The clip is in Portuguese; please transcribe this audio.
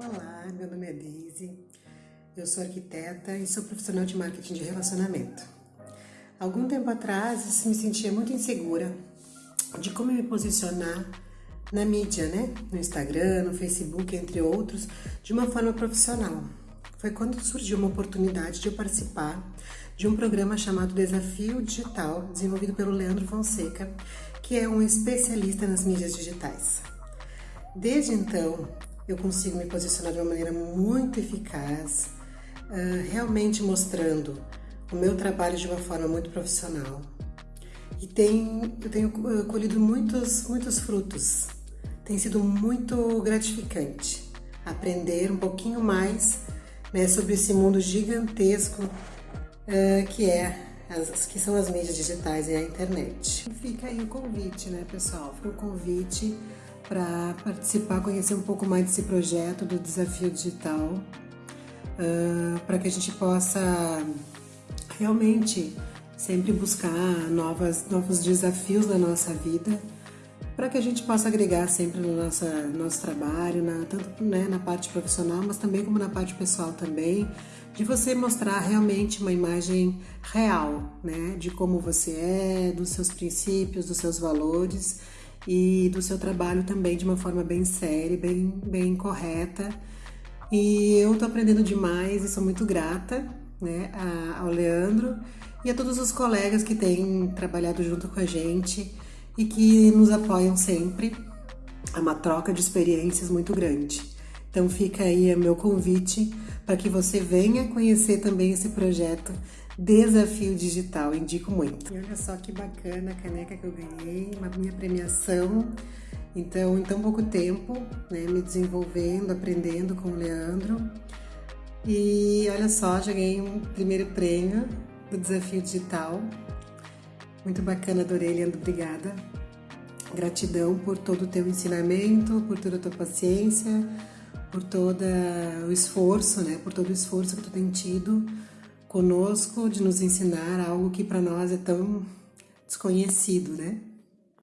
Olá, meu nome é Daisy, eu sou arquiteta e sou profissional de marketing de relacionamento. Algum tempo atrás, me sentia muito insegura de como me posicionar na mídia, né? No Instagram, no Facebook, entre outros, de uma forma profissional. Foi quando surgiu uma oportunidade de eu participar de um programa chamado Desafio Digital, desenvolvido pelo Leandro Fonseca, que é um especialista nas mídias digitais. Desde então, eu consigo me posicionar de uma maneira muito eficaz, uh, realmente mostrando o meu trabalho de uma forma muito profissional. E tem, eu tenho colhido muitos, muitos frutos. Tem sido muito gratificante aprender um pouquinho mais né, sobre esse mundo gigantesco uh, que é as, que são as mídias digitais e a internet. Fica aí o convite, né, pessoal? Fica o convite para participar, conhecer um pouco mais desse projeto do Desafio Digital, uh, para que a gente possa realmente sempre buscar novas, novos desafios na nossa vida, para que a gente possa agregar sempre no nosso, nosso trabalho, na, tanto né, na parte profissional, mas também como na parte pessoal também, de você mostrar realmente uma imagem real, né, de como você é, dos seus princípios, dos seus valores e do seu trabalho também de uma forma bem séria, bem, bem correta. E eu tô aprendendo demais e sou muito grata né, ao Leandro e a todos os colegas que têm trabalhado junto com a gente e que nos apoiam sempre. É uma troca de experiências muito grande. Então fica aí o meu convite para que você venha conhecer também esse projeto Desafio Digital, indico muito. E olha só que bacana a caneca que eu ganhei, uma minha premiação. Então, em tão pouco tempo, né, me desenvolvendo, aprendendo com o Leandro. E olha só, já ganhei um primeiro prêmio do Desafio Digital. Muito bacana, adorei, Leandro, obrigada. Gratidão por todo o teu ensinamento, por toda a tua paciência, por todo o esforço, né, por todo o esforço que tu tem tido conosco de nos ensinar algo que para nós é tão desconhecido, né?